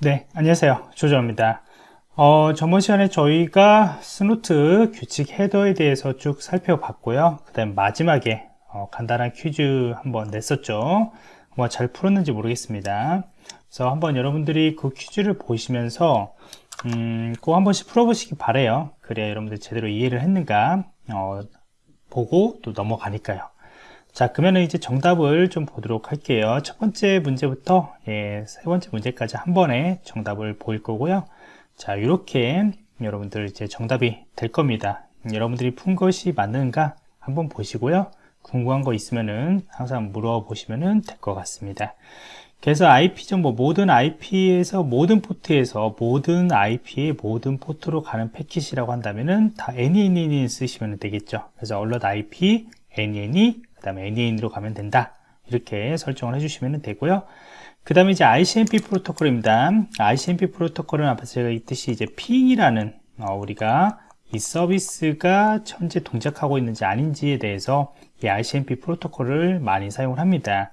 네, 안녕하세요. 조정입니다. 어, 저번 시간에 저희가 Snort 규칙 헤더에 대해서 쭉 살펴봤고요. 그 다음 마지막에 어, 간단한 퀴즈 한번 냈었죠. 뭐 잘 풀었는지 모르겠습니다. 그래서 한번 여러분들이 그 퀴즈를 보시면서 음, 꼭 한 번씩 풀어보시기 바래요. 그래야 여러분들 제대로 이해를 했는가 어, 보고 또 넘어가니까요. 자 그러면 이제 정답을 좀 보도록 할게요. 첫 번째 문제부터 예, 세 번째 문제까지 한 번에 정답을 보일 거고요. 자 이렇게 여러분들 이제 정답이 될 겁니다. 여러분들이 푼 것이 맞는가 한번 보시고요. 궁금한 거 있으면은 항상 물어보시면 될것 같습니다. 그래서 IP 정보 모든 IP에서 모든 포트에서 모든 IP의 모든 포트로 가는 패킷이라고 한다면은 다 NNN 쓰시면 되겠죠. 그래서 alert IP NNE 그 다음에 NAN으로 가면 된다. 이렇게 설정을 해주시면 되고요. 그 다음에 이제 ICMP 프로토콜입니다. ICMP 프로토콜은 앞에서 제가 있듯이 이제 핑이라는 어, 우리가 이 서비스가 현재 동작하고 있는지 아닌지에 대해서 이 ICMP 프로토콜을 많이 사용을 합니다.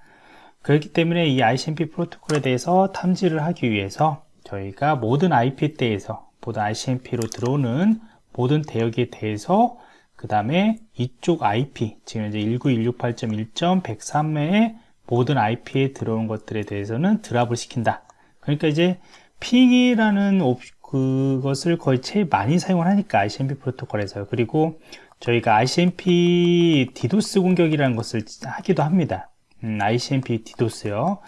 그렇기 때문에 이 ICMP 프로토콜에 대해서 탐지를 하기 위해서 저희가 모든 IP 대에서 모든 ICMP로 들어오는 모든 대역에 대해서 그 다음에 이쪽 IP 지금 이제 19168.1.103의 모든 IP에 들어온 것들에 대해서는 드랍을 시킨다. 그러니까 이제 핑이라는 그것을 거의 제일 많이 사용을 하니까 ICMP 프로토콜에서. 그리고 저희가 ICMP 디도스 공격이라는 것을 하기도 합니다. 음, ICMP 디도스요.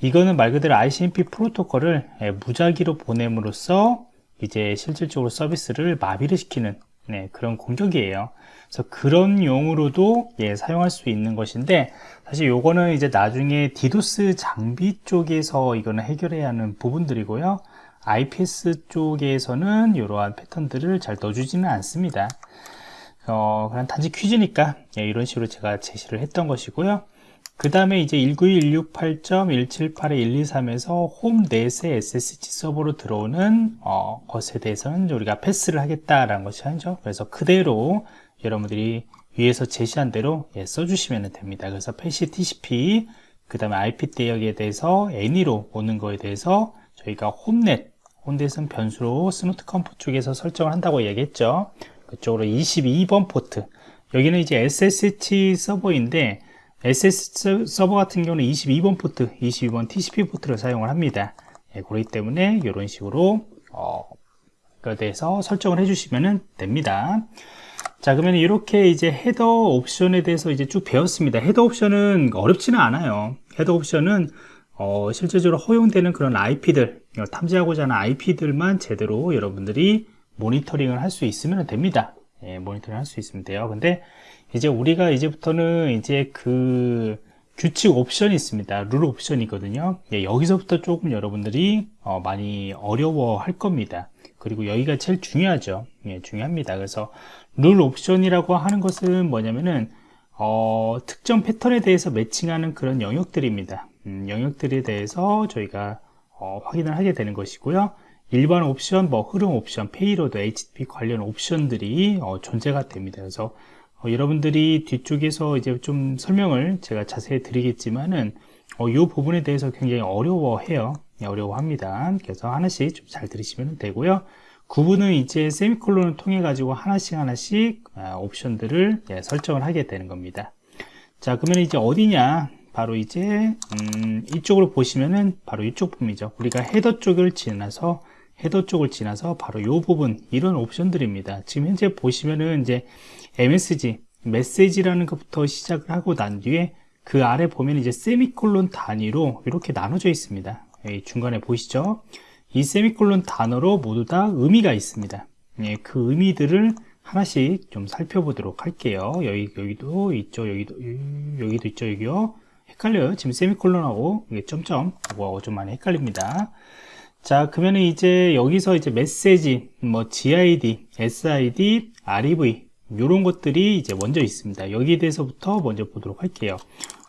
이거는 말 그대로 ICMP 프로토콜을 예, 무작위로 보냄으로써 이제 실질적으로 서비스를 마비를 시키는 네, 그런 공격이에요. 그래서 그런 용으로도 예, 사용할 수 있는 것인데 사실 요거는 이제 나중에 디도스 장비 쪽에서 이거는 해결해야 하는 부분들이고요. IPS 쪽에서는 이러한 패턴들을 잘 넣어주지는 않습니다. 어, 그냥 단지 퀴즈니까 예, 이런 식으로 제가 제시를 했던 것이고요. 그 다음에 이제 19168.178-123에서 홈 넷의 SSH 서버로 들어오는 어, 것에 대해서는 우리가 패스를 하겠다라는 것이 하죠. 그래서 그대로 여러분들이 위에서 제시한 대로 예, 써주시면 됩니다. 그래서 pass TCP 그 다음에 IP 대역에 대해서 any로 오는 거에 대해서 저희가 home net home net은 변수로 Snort conf 쪽에서 설정을 한다고 얘기했죠. 그쪽으로 22번 포트 여기는 이제 SSH 서버인데 SS 서버 같은 경우는 22번 포트, 22번 TCP 포트를 사용을 합니다. 예, 그렇기 때문에 이런 식으로 어, 그에 대해서 설정을 해주시면 됩니다. 자 그러면 이렇게 이제 헤더 옵션에 대해서 이제 쭉 배웠습니다. 헤더 옵션은 어렵지는 않아요. 헤더 옵션은 어, 실제적으로 허용되는 그런 IP들 탐지하고자 하는 IP들만 제대로 여러분들이 모니터링을 할 수 있으면 됩니다. 예, 모니터링 할 수 있으면 돼요. 근데 이제 우리가 이제부터는 이제 그 규칙 옵션이 있습니다. 룰 옵션이거든요. 예, 여기서부터 조금 여러분들이 어, 많이 어려워 할 겁니다. 그리고 여기가 제일 중요하죠. 예, 중요합니다. 그래서 룰 옵션이라고 하는 것은 뭐냐면은 어, 특정 패턴에 대해서 매칭하는 그런 영역들입니다. 음, 영역들에 대해서 저희가 어, 확인을 하게 되는 것이고요. 일반 옵션, 뭐 흐름 옵션, payload, HTTP 관련 옵션들이 어, 존재가 됩니다. 그래서 어, 여러분들이 뒤쪽에서 이제 좀 설명을 제가 자세히 드리겠지만은 어, 이 부분에 대해서 굉장히 어려워해요. 네, 어려워합니다. 그래서 하나씩 좀 잘 들으시면 되고요. 구분은 이제 세미콜론을 통해 가지고 하나씩 하나씩 아, 옵션들을 예, 설정을 하게 되는 겁니다. 자, 그러면 이제 어디냐? 바로 이제 음, 이쪽으로 보시면은 바로 이쪽 부분이죠. 우리가 헤더 쪽을 지나서 헤더 쪽을 지나서 바로 이 부분 이런 옵션들입니다. 지금 현재 보시면은 이제 MSG 메시지라는 것부터 시작을 하고 난 뒤에 그 아래 보면 이제 세미콜론 단위로 이렇게 나눠져 있습니다. 중간에 보이시죠? 이 세미콜론 단어로 모두 다 의미가 있습니다. 예, 그 의미들을 하나씩 좀 살펴보도록 할게요. 여기, 여기도 있죠. 여기도, 여기도 있죠. 여기요. 헷갈려요. 지금 세미콜론하고 이게 점점, 하고 좀 많이 헷갈립니다. 자, 그러면 이제 여기서 이제 메시지, 뭐 GID, SID, REV 이런 것들이 이제 먼저 있습니다. 여기에 대해서부터 먼저 보도록 할게요.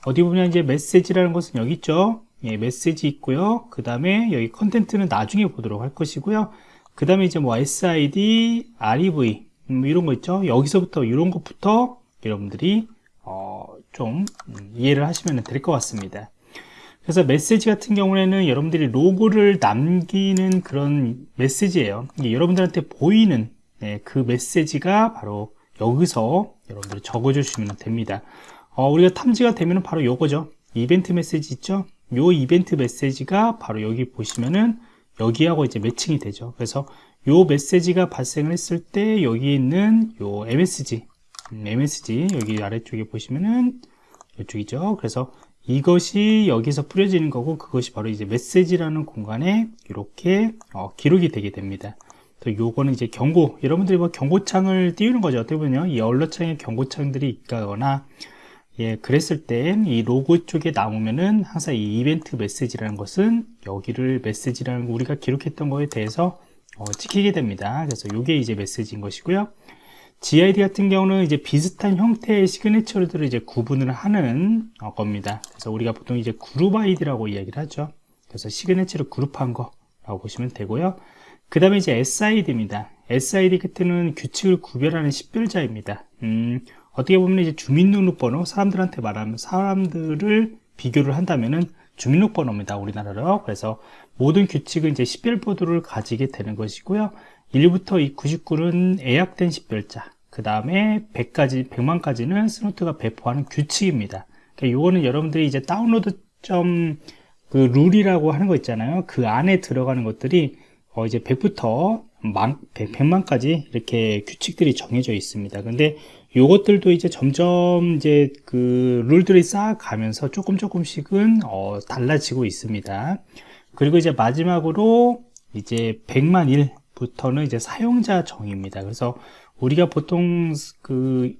어디 보면 이제 메시지라는 것은 여기 있죠. 예, 메시지 있고요. 그 다음에 여기 컨텐츠는 나중에 보도록 할 것이고요. 그 다음에 이제 뭐 SID, REV 음, 이런 거 있죠. 여기서부터 이런 것부터 여러분들이 어, 좀 음, 이해를 하시면 될 것 같습니다. 그래서 메시지 같은 경우에는 여러분들이 로고를 남기는 그런 메시지예요. 여러분들한테 보이는 네, 그 메시지가 바로 여기서 여러분들이 적어 주시면 됩니다. 어, 우리가 탐지가 되면 바로 요거죠. 이벤트 메시지 있죠? 요 이벤트 메시지가 바로 여기 보시면은 여기하고 이제 매칭이 되죠. 그래서 요 메시지가 발생을 했을 때 여기 있는 요 MSG 음, MSG 여기 아래쪽에 보시면은 이쪽이죠. 그래서 이것이 여기서 뿌려지는 거고 그것이 바로 이제 메시지라는 공간에 이렇게 어, 기록이 되게 됩니다 또 요거는 이제 경고 여러분들이 뭐 경고창을 띄우는 거죠 어떻게 보면 이 언러창에 경고창들이 있거나 예, 그랬을 땐 이 로고 쪽에 나오면은 항상 이 이벤트 메시지라는 것은 여기를 메시지라는 거 우리가 기록했던 거에 대해서 어, 찍히게 됩니다. 그래서 이게 이제 메시지인 것이고요. GID 같은 경우는 이제 비슷한 형태의 시그니처들을 이제 구분을 하는 어, 겁니다. 그래서 우리가 보통 이제 그룹 아이디라고 이야기를 하죠. 그래서 시그니처를 그룹한 거라고 보시면 되고요. 그 다음에 이제 SID입니다. SID 끝에는 규칙을 구별하는 식별자입니다. 음, 어떻게 보면 이제 주민등록번호 사람들한테 말하면 사람들을 비교를 한다면은 주민등록번호입니다 우리나라로 그래서 모든 규칙은 이제 식별보도를 가지게 되는 것이고요 1부터 이 99는 예약된 식별자 그 다음에 100까지 100만까지는 스노트가 배포하는 규칙입니다. 그러니까 이거는 여러분들이 이제 다운로드 점 그 룰이라고 하는 거 있잖아요. 그 안에 들어가는 것들이 어 이제 100부터 만, 100, 100만까지 이렇게 규칙들이 정해져 있습니다. 근데 요것들도 이제 점점 이제 그 룰들이 쌓아가면서 조금 조금씩은 어, 달라지고 있습니다. 그리고 이제 마지막으로 이제 100만 1 부터는 이제 사용자 정의입니다. 그래서 우리가 보통 그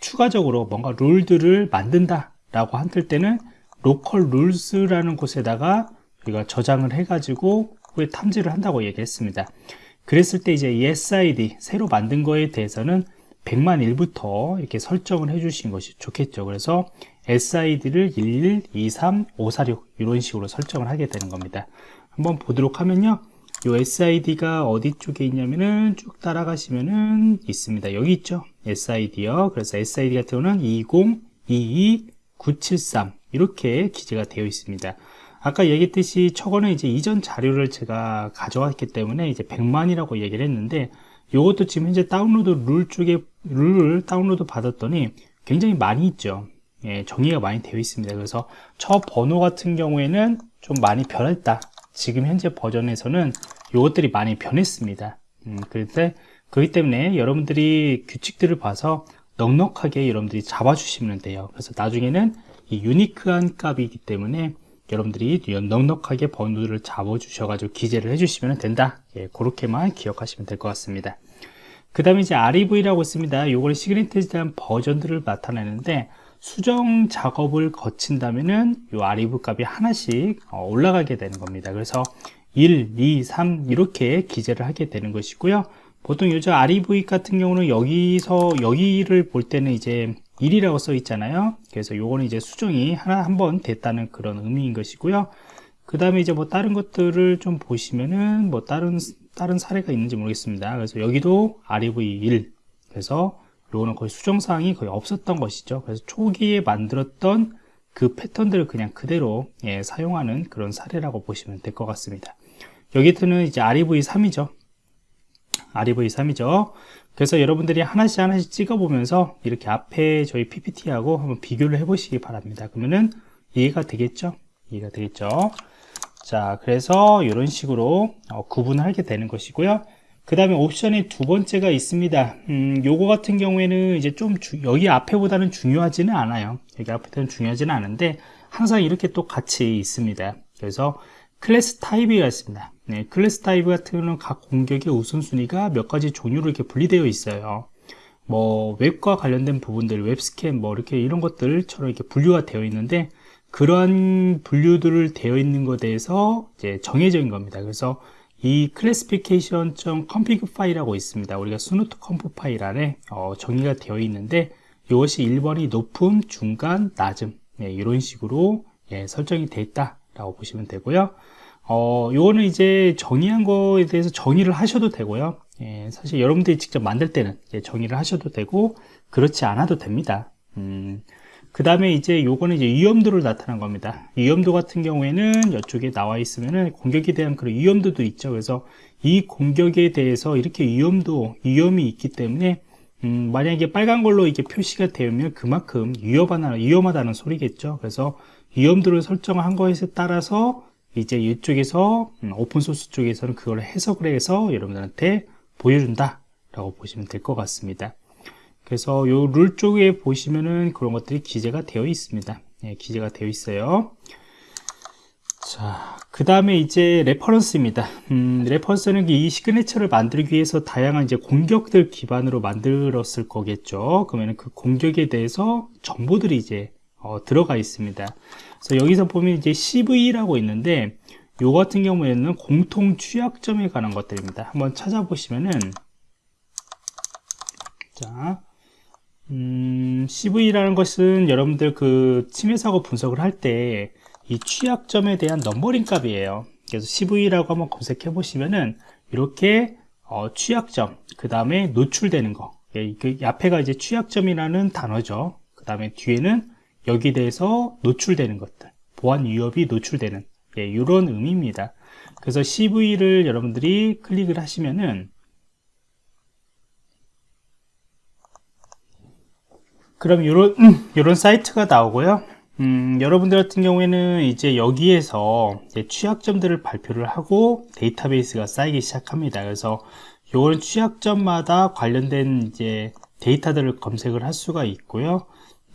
추가적으로 뭔가 룰들을 만든다 라고 한들 때는 로컬 룰스라는 곳에다가 우리가 저장을 해 가지고 후에 탐지를 한다고 얘기했습니다. 그랬을 때 이제 이 SID 새로 만든 거에 대해서는 100만 1부터 이렇게 설정을 해 주신 것이 좋겠죠 그래서 SID를 11, 23, 546 이런 식으로 설정을 하게 되는 겁니다 한번 보도록 하면요 이 SID가 어디 쪽에 있냐면은 쭉 따라가시면은 있습니다. 여기 있죠? SID요. 그래서 SID 같은 경우는 20, 22, 973 이렇게 기재가 되어 있습니다. 아까 얘기했듯이 저거는 이제 이전 자료를 제가 가져왔기 때문에 이제 100만이라고 얘기를 했는데 이것도 지금 현재 다운로드 룰 쪽에 룰을 다운로드 받았더니 굉장히 많이 있죠. 예, 정의가 많이 되어 있습니다. 그래서 저 번호 같은 경우에는 좀 많이 변했다 지금 현재 버전에서는 이것들이 많이 변했습니다. 음, 그런데 그렇기 때문에 여러분들이 규칙들을 봐서 넉넉하게 여러분들이 잡아주시면 돼요. 그래서 나중에는 이 유니크한 값이기 때문에 여러분들이 넉넉하게 번호를 잡아 주셔가지고 기재를 해주시면 된다. 예, 그렇게만 기억하시면 될 것 같습니다. 그 다음에 이제 REV라고 있습니다. 요걸 시그니처에 대한 버전들을 나타내는데 수정 작업을 거친다면은 요 REV 값이 하나씩 어, 올라가게 되는 겁니다. 그래서 1, 2, 3 이렇게 기재를 하게 되는 것이고요. 보통 요즘 REV 같은 경우는 여기서 여기를 볼 때는 이제 1이라고 써 있잖아요. 그래서 요거는 이제 수정이 하나 한 번 됐다는 그런 의미인 것이고요. 그 다음에 이제 뭐 다른 것들을 좀 보시면은 뭐 다른 다른 사례가 있는지 모르겠습니다. 그래서 여기도 REV1 그래서 요거는 거의 수정사항이 거의 없었던 것이죠. 그래서 초기에 만들었던 그 패턴들을 그냥 그대로 예, 사용하는 그런 사례라고 보시면 될 것 같습니다. 여기서는 이제 REV3이죠. REV3이죠. 그래서 여러분들이 하나씩 하나씩 찍어 보면서 이렇게 앞에 저희 PPT하고 한번 비교를 해 보시기 바랍니다. 그러면은 이해가 되겠죠? 이해가 되겠죠? 자 그래서 이런 식으로 어, 구분을 하게 되는 것이고요 그 다음에 옵션이 두 번째가 있습니다. 음, 요거 같은 경우에는 이제 좀 주, 여기 앞에보다는 중요하지는 않아요. 여기 앞에는 중요하지는 않은데 항상 이렇게 또 같이 있습니다. 그래서 클래스 타입이가 있습니다. 네, 클래스 타입 같은 경우는 각 공격의 우선순위가 몇 가지 종류로 이렇게 분리되어 있어요. 뭐 웹과 관련된 부분들 웹스캔 뭐 이렇게 이런 것들처럼 이렇게 분류가 되어 있는데 그러한 분류들을 되어 있는 것에 대해서 이제 정해져 있는 겁니다. 그래서 이 classification.config 파일이라고 있습니다 우리가 Snort conf 파일 안에 어, 정의가 되어 있는데 이것이 1번이 높음, 중간, 낮음 네, 이런 식으로 예, 설정이 되어 있다 라고 보시면 되고요 어, 요거는 이제 정의한 거에 대해서 정의를 하셔도 되고요. 예, 사실 여러분들이 직접 만들 때는 정의를 하셔도 되고, 그렇지 않아도 됩니다. 음, 그 다음에 이제 요거는 이제 위험도를 나타난 겁니다. 위험도 같은 경우에는 이쪽에 나와 있으면은 공격에 대한 그런 위험도도 있죠. 그래서 이 공격에 대해서 이렇게 위험도, 위험이 있기 때문에 음, 만약에 빨간 걸로 이게 표시가 되면 그만큼 위험하다, 위험하다는 소리겠죠. 그래서 위험도를 설정한 거에 따라서 이제 이쪽에서 음, 오픈소스 쪽에서는 그걸 해석을 해서 여러분들한테 보여준다 라고 보시면 될 것 같습니다. 그래서 요 룰 쪽에 보시면은 그런 것들이 기재가 되어 있습니다. 예, 기재가 되어 있어요. 자, 그 다음에 이제 레퍼런스입니다. 음, 레퍼런스는 이 signature를 만들기 위해서 다양한 이제 공격들 기반으로 만들었을 거겠죠. 그러면 그 공격에 대해서 정보들이 이제 어, 들어가 있습니다. 그래서 여기서 보면 이제 CVE라고 있는데 요 같은 경우에는 공통 취약점에 관한 것들입니다. 한번 찾아보시면은 자, 음, CVE라는 것은 여러분들 그 침해 사고 분석을 할 때 이 취약점에 대한 넘버링 값이에요. 그래서 CV라고 한번 검색해 보시면은 이렇게 어, 취약점, 그 다음에 노출되는 거. 예, 그 앞에가 이제 취약점이라는 단어죠. 그 다음에 뒤에는 여기에 대해서 노출되는 것들, 보안 위협이 노출되는 예, 이런 의미입니다. 그래서 CV를 여러분들이 클릭을 하시면은 그럼 이런 이런 사이트가 나오고요. 음, 여러분들 같은 경우에는 이제 여기에서 이제 취약점들을 발표를 하고 데이터베이스가 쌓이기 시작합니다. 그래서 요런 취약점마다 관련된 이제 데이터들을 검색을 할 수가 있고요.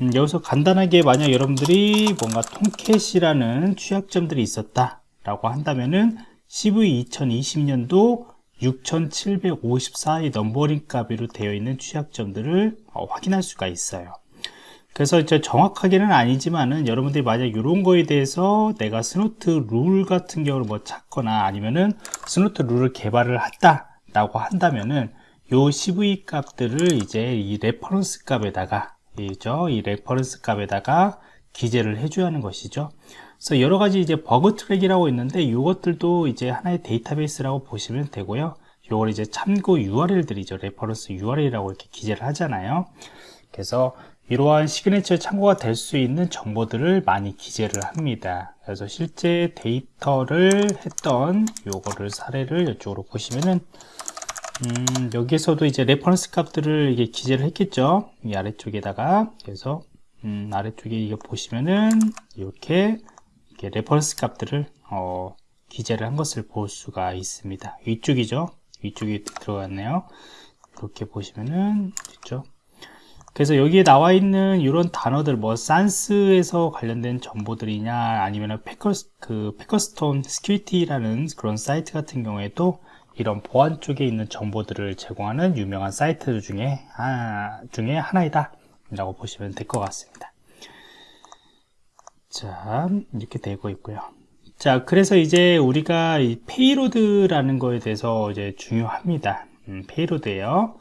음, 여기서 간단하게 만약 여러분들이 뭔가 Tomcat이라는 취약점들이 있었다 라고 한다면은 CVE 2020년도 6754의 넘버링 값으로 되어 있는 취약점들을 어, 확인할 수가 있어요. 그래서 이제 정확하게는 아니지만은 여러분들이 만약 이런 거에 대해서 내가 Snort 룰 같은 경우를 뭐 찾거나 아니면은 Snort 룰을 개발을 했다 라고 한다면은 요 CVE 값들을 이제 이 레퍼런스 값에다가 이죠? 이 레퍼런스 값에다가 기재를 해줘야 하는 것이죠 그래서 여러 가지 이제 Bugtraq이라고 있는데 이것들도 이제 하나의 데이터베이스라고 보시면 되고요. 요걸 이제 참고 URL들이죠. 레퍼런스 URL이라고 이렇게 기재를 하잖아요. 그래서 이러한 시그네처 참고가 될 수 있는 정보들을 많이 기재를 합니다. 그래서 실제 데이터를 했던 요거를 사례를 이쪽으로 보시면은 음, 여기에서도 이제 레퍼런스 값들을 이게 기재를 했겠죠. 이 아래쪽에다가 그래서 음, 아래쪽에 이거 보시면은 이렇게 레퍼런스 값들을 어, 기재를 한 것을 볼 수가 있습니다. 위쪽이죠. 위쪽에 들어갔네요. 이렇게 보시면은 있죠. 그래서 여기에 나와 있는 이런 단어들 뭐 SANS에서 관련된 정보들이냐 아니면 Packet Storm 그 Packet Storm Security라는 그런 사이트 같은 경우에도 이런 보안 쪽에 있는 정보들을 제공하는 유명한 사이트 중에 하, 중에 하나이다 라고 보시면 될 것 같습니다 자 이렇게 되고 있고요. 자 그래서 이제 우리가 이 payload라는 거에 대해서 이제 중요합니다. 음, payload예요.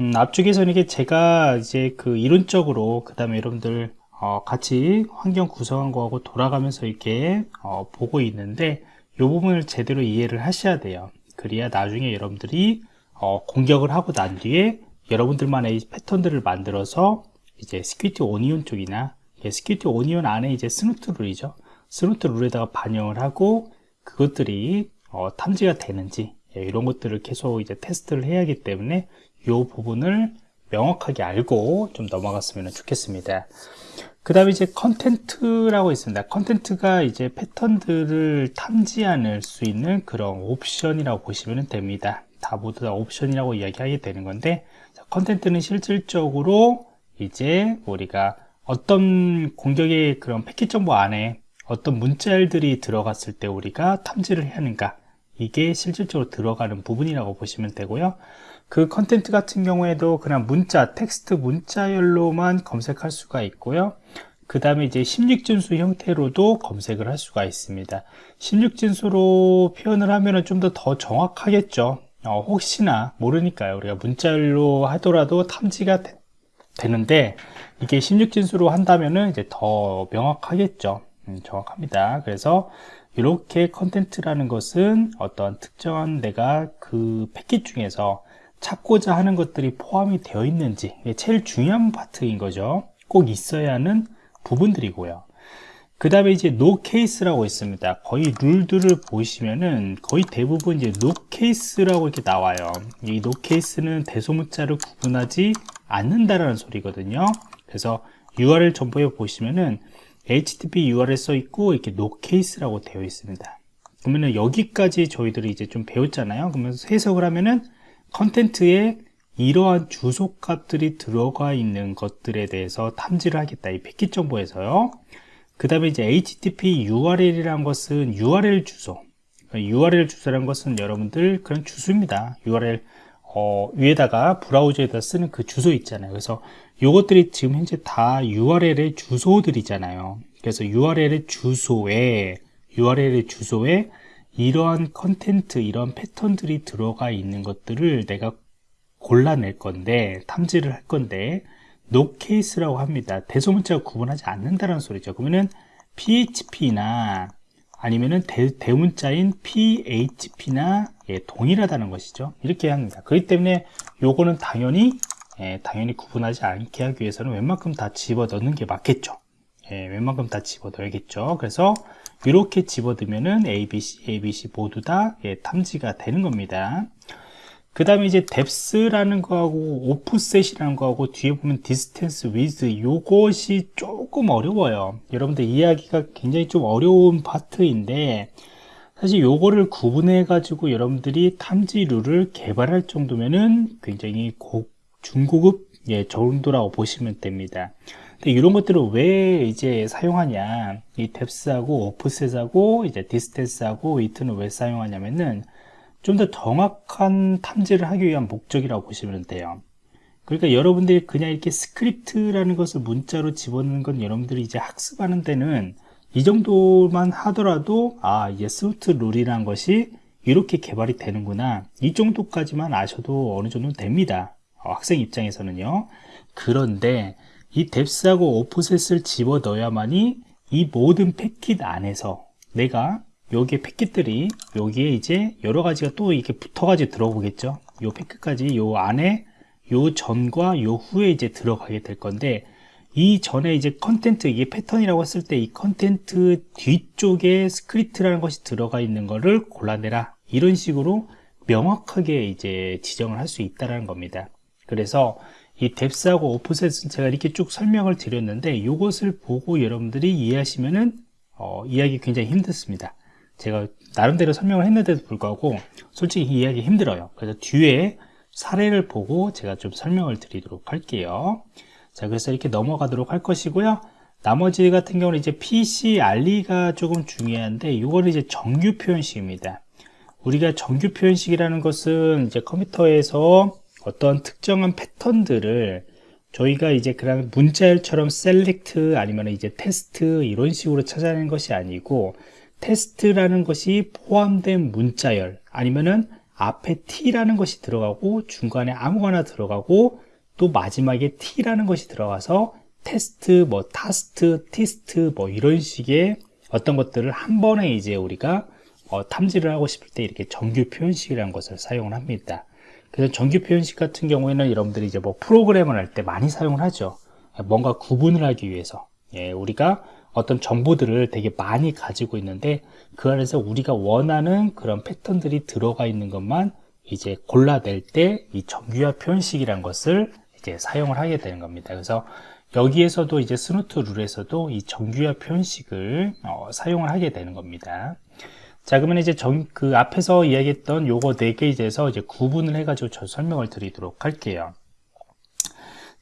음, 앞쪽에서는 이게 제가 이제 그 이론적으로 그 다음에 여러분들 어, 같이 환경 구성한 거하고 돌아가면서 이렇게 어, 보고 있는데 이 부분을 제대로 이해를 하셔야 돼요. 그래야 나중에 여러분들이 어, 공격을 하고 난 뒤에 여러분들만의 패턴들을 만들어서 이제 Security Onion 쪽이나 Security Onion 안에 이제 Snort 룰이죠. Snort 룰에다가 반영을 하고 그것들이 어, 탐지가 되는지 예, 이런 것들을 계속 이제 테스트를 해야 하기 때문에 이 부분을 명확하게 알고 좀 넘어갔으면 좋겠습니다. 그 다음에 이제 content라고 있습니다. content가 이제 패턴들을 탐지할 수 있는 그런 옵션이라고 보시면 됩니다. 다 모두 다 옵션이라고 이야기하게 되는 건데 content는 실질적으로 이제 우리가 어떤 공격의 그런 패킷 정보 안에 어떤 문자열들이 들어갔을 때 우리가 탐지를 해야 하는가? 이게 실질적으로 들어가는 부분이라고 보시면 되고요. 그 content 같은 경우에도 그냥 문자 텍스트 문자열로만 검색할 수가 있고요. 그 다음에 이제 16진수 형태로도 검색을 할 수가 있습니다. 16진수로 표현을 하면 좀 더 더 정확하겠죠. 어, 혹시나 모르니까요. 우리가 문자열로 하더라도 탐지가 되, 되는데 이게 16진수로 한다면은 이제 더 명확하겠죠. 음, 정확합니다. 그래서 이렇게 content라는 것은 어떤 특정한 내가 그 패킷 중에서 찾고자 하는 것들이 포함이 되어 있는지 제일 중요한 파트인 거죠. 꼭 있어야 하는 부분들이고요. 그 다음에 이제 no case라고 있습니다. 거의 룰들을 보시면은 거의 대부분 이제 no case라고 이렇게 나와요. 이 no case는 대소문자를 구분하지 않는다라는 소리거든요. 그래서 URL 정보에 보시면은 HTTP URL 써 있고 이렇게 no case라고 되어 있습니다. 그러면은 여기까지 저희들이 이제 좀 배웠잖아요. 그러면 해석을 하면은 컨텐츠에 이러한 주소 값들이 들어가 있는 것들에 대해서 탐지를 하겠다. 이 패킷 정보에서요. 그 다음에 이제 HTTP URL이란 것은 URL 주소. URL 주소란 것은 여러분들 그런 주소입니다. URL 어, 위에다가 브라우저에다 쓰는 그 주소 있잖아요. 그래서 이것들이 지금 현재 다 URL의 주소들이잖아요. 그래서 URL의 주소에 URL의 주소에 이러한 content, 이런 패턴들이 들어가 있는 것들을 내가 골라낼 건데 탐지를 할 건데 no case라고 합니다. 대소문자가 구분하지 않는다는 소리죠. 그러면은 PHP나 아니면은 대, 대문자인 PHP나 예, 동일하다는 것이죠. 이렇게 합니다. 그렇기 때문에 요거는 당연히 예, 당연히 구분하지 않게 하기 위해서는 웬만큼 다 집어 넣는 게 맞겠죠. 예, 웬만큼 다 집어 넣어야겠죠. 그래서 이렇게 집어 넣으면은 ABC, ABC 모두 다 예, 탐지가 되는 겁니다. 그 다음에 이제 depth라는 거하고 offset이라는 거하고 뒤에 보면 distance with 요것이 조금 어려워요. 여러분들 이해하기가 굉장히 좀 어려운 파트인데 사실 요거를 구분해 가지고 여러분들이 탐지 룰을 개발할 정도면은 굉장히 고, 중고급 예, 정도라고 보시면 됩니다. 근데 이런 것들을 왜 이제 사용하냐? 이 depth하고 offset하고 이제 distance하고 within은 왜 사용하냐면은 좀 더 정확한 탐지를 하기 위한 목적이라고 보시면 돼요. 그러니까 여러분들이 그냥 이렇게 script라는 것을 문자로 집어넣는 건 여러분들이 이제 학습하는 데는 이 정도만 하더라도 아 이제 스위트 룰이라는 것이 이렇게 개발이 되는구나. 이 정도까지만 아셔도 어느 정도 됩니다. 어, 학생 입장에서는요. 그런데 이 뎁스하고 오프셋을 집어 넣어야만이 이 모든 패킷 안에서 내가 여기에 패킷들이 여기에 이제 여러 가지가 또 이렇게 붙어가지고 들어오겠죠. 요 패킷까지 요 안에 요 전과 요 후에 이제 들어가게 될 건데 이 전에 이제 content 이게 패턴이라고 했을 때 이 content 뒤쪽에 script라는 것이 들어가 있는 거를 골라내라. 이런 식으로 명확하게 이제 지정을 할 수 있다는 겁니다. 그래서 이 depth하고 offset은 제가 이렇게 쭉 설명을 드렸는데 이것을 보고 여러분들이 이해하시면은 어, 이해하기 굉장히 힘들습니다 제가 나름대로 설명을 했는데도 불구하고 솔직히 이해하기 힘들어요. 그래서 뒤에 사례를 보고 제가 좀 설명을 드리도록 할게요. 자 그래서 이렇게 넘어가도록 할 것이고요. 나머지 같은 경우는 이제 PCRE가 조금 중요한데 이거는 이제 정규 표현식입니다. 우리가 정규 표현식이라는 것은 이제 컴퓨터에서 어떤 특정한 패턴들을 저희가 이제 그냥 문자열처럼 select 아니면 이제 테스트 이런 식으로 찾아내는 것이 아니고 테스트라는 것이 포함된 문자열 아니면은 앞에 t라는 것이 들어가고 중간에 아무거나 들어가고 또 마지막에 t라는 것이 들어가서 테스트, 뭐 타스트, 티스트 뭐 이런 식의 어떤 것들을 한 번에 이제 우리가 어, 탐지를 하고 싶을 때 이렇게 정규 표현식이라는 것을 사용을 합니다. 그래서 정규 표현식 같은 경우에는 여러분들이 이제 뭐 프로그램을 할 때 많이 사용을 하죠. 뭔가 구분을 하기 위해서. 예, 우리가 어떤 정보들을 되게 많이 가지고 있는데 그 안에서 우리가 원하는 그런 패턴들이 들어가 있는 것만 이제 골라낼 때 이 정규화 표현식이라는 것을 이제 사용을 하게 되는 겁니다. 그래서 여기에서도 이제 Snort 룰에서도 이 정규화 표현식을 어, 사용을 하게 되는 겁니다. 자, 그러면 이제 정, 그 앞에서 이야기했던 요거 네 개에대해서 이제 구분을 해가지고 저 설명을 드리도록 할게요.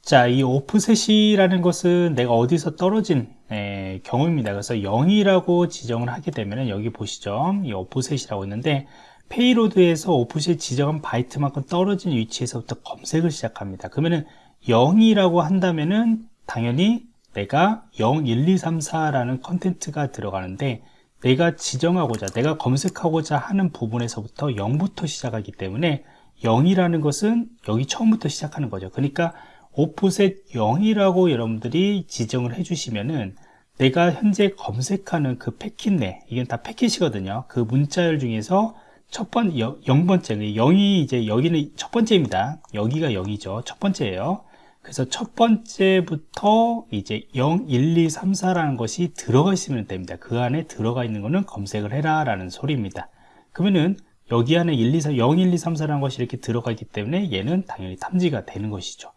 자, 이 offset이라는 것은 내가 어디서 떨어진 에, 경우입니다. 그래서 0이라고 지정을 하게 되면 여기 보시죠. 이 offset이라고 있는데 payload에서 offset 지정한 바이트만큼 떨어진 위치에서부터 검색을 시작합니다. 그러면은 0이라고 한다면은 당연히 내가 0, 1, 2, 3, 4라는 컨텐츠가 들어가는데 내가 지정하고자, 내가 검색하고자 하는 부분에서부터 0부터 시작하기 때문에 0이라는 것은 여기 처음부터 시작하는 거죠. 그러니까 offset 0이라고 여러분들이 지정을 해주시면은 내가 현재 검색하는 그 패킷 내 이건 다 패킷이거든요 그 문자열 중에서 첫 번, 0번째 0이 이제 여기는 첫 번째입니다 여기가 0이죠 첫 번째예요 그래서 첫 번째부터 이제 0, 1, 2, 3, 4라는 것이 들어가 있으면 됩니다. 그 안에 들어가 있는 거는 검색을 해라 라는 소리입니다. 그러면은 여기 안에 1, 2, 4, 0, 1, 2, 3, 4라는 것이 이렇게 들어가 있기 때문에 얘는 당연히 탐지가 되는 것이죠.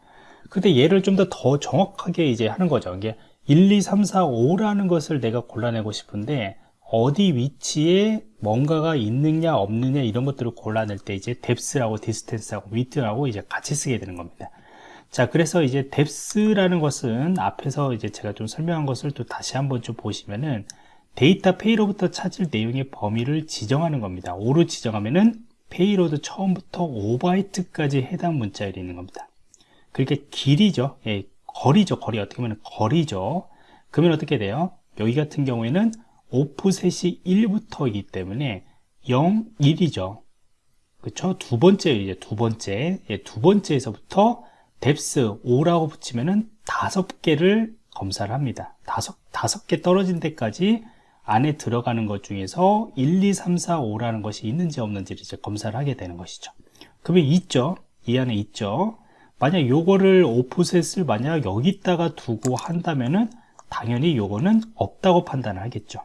근데 얘를 좀 더 더 정확하게 이제 하는 거죠. 이게 1, 2, 3, 4, 5라는 것을 내가 골라내고 싶은데 어디 위치에 뭔가가 있느냐 없느냐 이런 것들을 골라낼 때 이제 depth라고 distance하고 within하고 이제 같이 쓰게 되는 겁니다. 자 그래서 이제 depth라는 것은 앞에서 이제 제가 좀 설명한 것을 또 다시 한번 좀 보시면은 데이터 payload부터 찾을 내용의 범위를 지정하는 겁니다. 5로 지정하면은 payload 처음부터 5바이트까지 해당 문자열이 있는 겁니다. 그렇게 길이죠. 예, 거리죠. 거리 어떻게 보면 거리죠. 그러면 어떻게 돼요? 여기 같은 경우에는 오프셋이 1부터이기 때문에 0, 1이죠. 그쵸? 두 번째, 이제 두 번째, 예, 두 번째에서부터 뎁스 5라고 붙이면은 다섯 개를 검사를 합니다. 다섯, 다섯 개 떨어진 데까지 안에 들어가는 것 중에서 1, 2, 3, 4, 5라는 것이 있는지 없는지를 이제 검사를 하게 되는 것이죠. 그러면 있죠. 이 안에 있죠. 만약 요거를 offset을 만약 여기다가 두고 한다면은 당연히 요거는 없다고 판단을 하겠죠.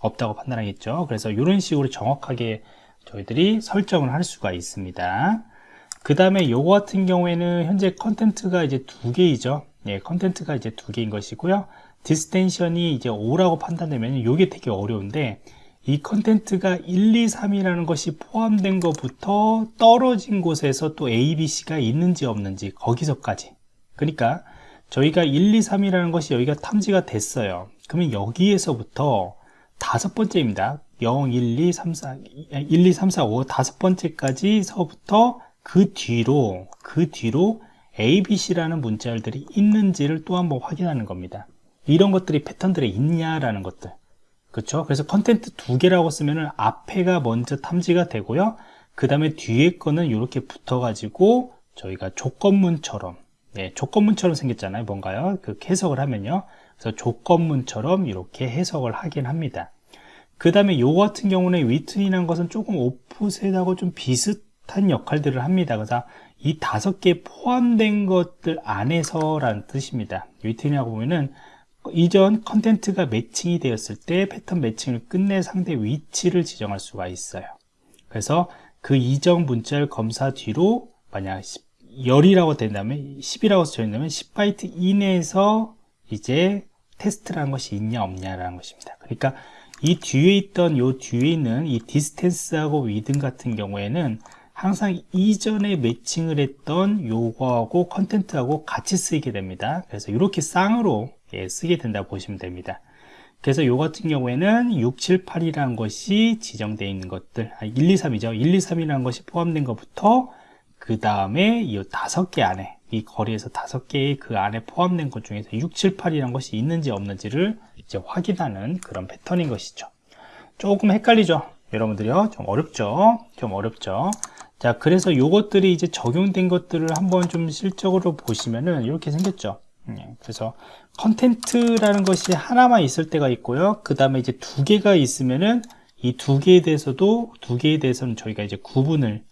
없다고 판단하겠죠. 그래서 이런 식으로 정확하게 저희들이 설정을 할 수가 있습니다. 그 다음에 요거 같은 경우에는 현재 content가 이제 두 개이죠. 예, content가 이제 두 개인 것이고요. distance가 이제 5라고 판단되면 이게 되게 어려운데 이 content가 1, 2, 3이라는 것이 포함된 것부터 떨어진 곳에서 또 A, B, C가 있는지 없는지 거기서까지. 그러니까 저희가 1, 2, 3이라는 것이 여기가 탐지가 됐어요. 그러면 여기에서부터 다섯 번째입니다. 0, 1, 2, 3, 4 1, 2, 3, 4, 5 다섯 번째까지서부터 그 뒤로 그 뒤로 A, B, C라는 문자열들이 있는지를 또 한번 확인하는 겁니다. 이런 것들이 패턴들에 있냐라는 것들 그렇죠 그래서 content 두 개라고 쓰면은 앞에가 먼저 탐지가 되고요. 그 다음에 뒤에 거는 이렇게 붙어 가지고 저희가 조건문처럼 네, 조건문처럼 생겼잖아요 뭔가요? 그 해석을 하면요. 그래서 조건문처럼 이렇게 해석을 하긴 합니다. 그 다음에 요 같은 경우는 위튼이라는 것은 조금 오프셋하고 좀 비슷한 역할들을 합니다. 그래서 이 다섯 개 포함된 것들 안에서라는 뜻입니다. 위튼이라고 보면은 이전 컨텐트가 매칭이 되었을 때 패턴 매칭을 끝내 상대 위치를 지정할 수가 있어요. 그래서 그 이전 문자열 검사 뒤로 만약 10이라고 된다면 10이라고 써있다면 10바이트 이내에서 이제 테스트라는 것이 있냐 없냐라는 것입니다. 그러니까 이 뒤에 있던 요 뒤에 있는 이 distance하고 within 같은 경우에는 항상 이전에 매칭을 했던 요거하고 content하고 같이 쓰이게 됩니다. 그래서 이렇게 쌍으로 예, 쓰게 된다 고 보시면 됩니다. 그래서 요 같은 경우에는 6, 7, 8이라는 것이 지정되어 있는 것들 아, 1, 2, 3이죠. 1, 2, 3이라는 것이 포함된 것부터 그 다음에 이 다섯 개 안에 이 거리에서 다섯 개의 그 안에 포함된 것 중에서 6, 7, 8이라는 것이 있는지 없는지를 이제 확인하는 그런 패턴인 것이죠. 조금 헷갈리죠? 여러분들이요? 좀 어렵죠? 좀 어렵죠? 자 그래서 요것들이 이제 적용된 것들을 한번 좀 실적으로 보시면은 이렇게 생겼죠. 예, 그래서 content라는 것이 하나만 있을 때가 있고요. 그 다음에 이제 두 개가 있으면은 이 두 개에 대해서도 두 개에 대해서는 저희가 이제 구분을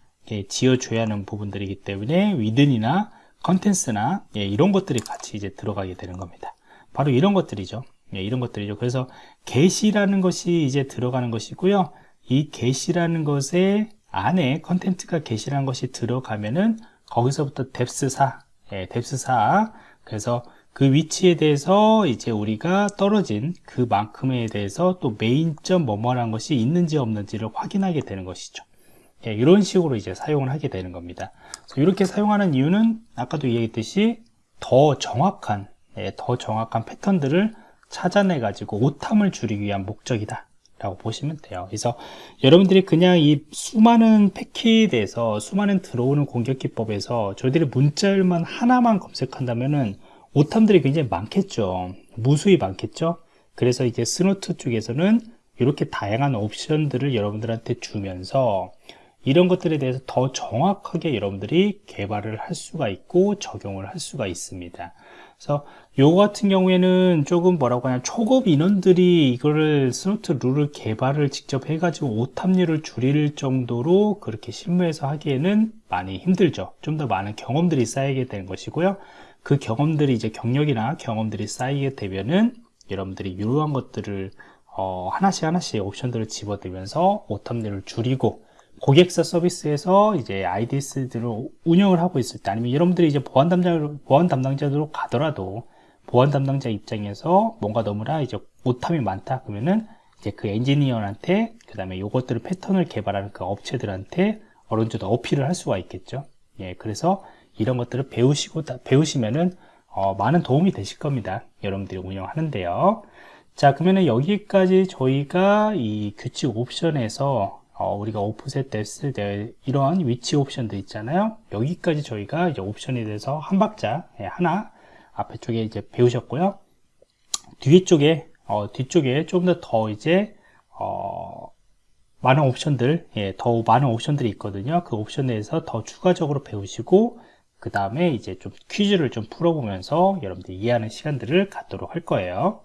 지어줘야 하는 부분들이기 때문에 within이나 content나 예, 이런 것들이 같이 이제 들어가게 되는 겁니다. 바로 이런 것들이죠. 예, 이런 것들이죠. 그래서 GET이라는 것이 이제 들어가는 것이고요. 이 GET이라는 것에 안에 content가 GET이라는 것이 들어가면은 거기서부터 depth 4 예, depth 4 그래서 그 위치에 대해서 이제 우리가 떨어진 그만큼에 대해서 또 main점 뭐뭐라는 것이 있는지 없는지를 확인하게 되는 것이죠. 예, 이런 식으로 이제 사용을 하게 되는 겁니다. 이렇게 사용하는 이유는 아까도 얘기했듯이 더 정확한, 예, 더 정확한 패턴들을 찾아내 가지고 오탐을 줄이기 위한 목적이다. 라고 보시면 돼요 그래서 여러분들이 그냥 이 수많은 패킷에서 수많은 들어오는 공격 기법에서 저희들이 문자열만 하나만 검색한다면은 오탐들이 굉장히 많겠죠. 무수히 많겠죠. 그래서 이제 Snort 쪽에서는 이렇게 다양한 옵션들을 여러분들한테 주면서 이런 것들에 대해서 더 정확하게 여러분들이 개발을 할 수가 있고 적용을 할 수가 있습니다. 그래서 요거 같은 경우에는 조금 뭐라고 하냐 초급 인원들이 이거를 Snort 룰을 개발을 직접 해가지고 오탐률을 줄일 정도로 그렇게 실무에서 하기에는 많이 힘들죠. 좀 더 많은 경험들이 쌓이게 되는 것이고요 그 경험들이 이제 경력이나 경험들이 쌓이게 되면은 여러분들이 이러한 것들을 어, 하나씩 하나씩 옵션들을 집어들면서 오탐률을 줄이고 고객사 서비스에서 이제 IDS들을 운영을 하고 있을 때 아니면 여러분들이 이제 보안 담당 보안 담당자로 가더라도 보안 담당자 입장에서 뭔가 너무나 이제 오탐이 많다 그러면은 이제 그 엔지니어한테 그 다음에 요것들을 패턴을 개발하는 그 업체들한테 어느 정도 어필을 할 수가 있겠죠. 예, 그래서 이런 것들을 배우시고 배우시면은 어, 많은 도움이 되실 겁니다. 여러분들이 운영하는데요. 자, 그러면은 여기까지 저희가 이 규칙 옵션에서 어, 우리가 오프셋 됐을 때 이러한 위치 옵션들 있잖아요. 여기까지 저희가 이제 옵션에 대해서 한 박자 예, 하나 앞에 쪽에 이제 배우셨고요. 뒤쪽에 어, 뒤쪽에 좀 더더 이제 어, 많은 옵션들, 예, 더 많은 옵션들이 있거든요. 그 옵션에 대해서 더 추가적으로 배우시고 그 다음에 이제 좀 퀴즈를 좀 풀어보면서 여러분들이 이해하는 시간들을 갖도록 할 거예요.